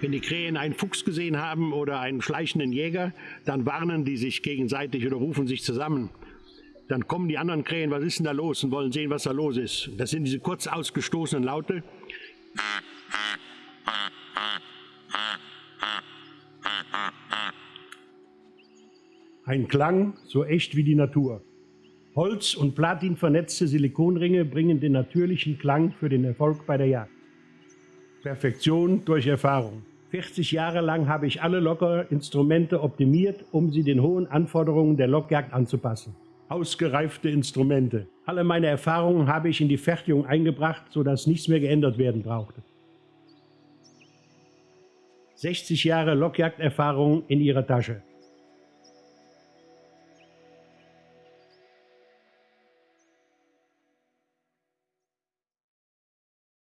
Wenn die Krähen einen Fuchs gesehen haben oder einen schleichenden Jäger, dann warnen die sich gegenseitig oder rufen sich zusammen. Dann kommen die anderen Krähen, was ist denn da los und wollen sehen, was da los ist. Das sind diese kurz ausgestoßenen Laute. Ein Klang so echt wie die Natur. Holz und Platin vernetzte Silikonringe bringen den natürlichen Klang für den Erfolg bei der Jagd. Perfektion durch Erfahrung. 40 Jahre lang habe ich alle Lockerinstrumente optimiert, um sie den hohen Anforderungen der Lockjagd anzupassen. Ausgereifte Instrumente. Alle meine Erfahrungen habe ich in die Fertigung eingebracht, sodass nichts mehr geändert werden brauchte. 60 Jahre Lockjagderfahrung in ihrer Tasche.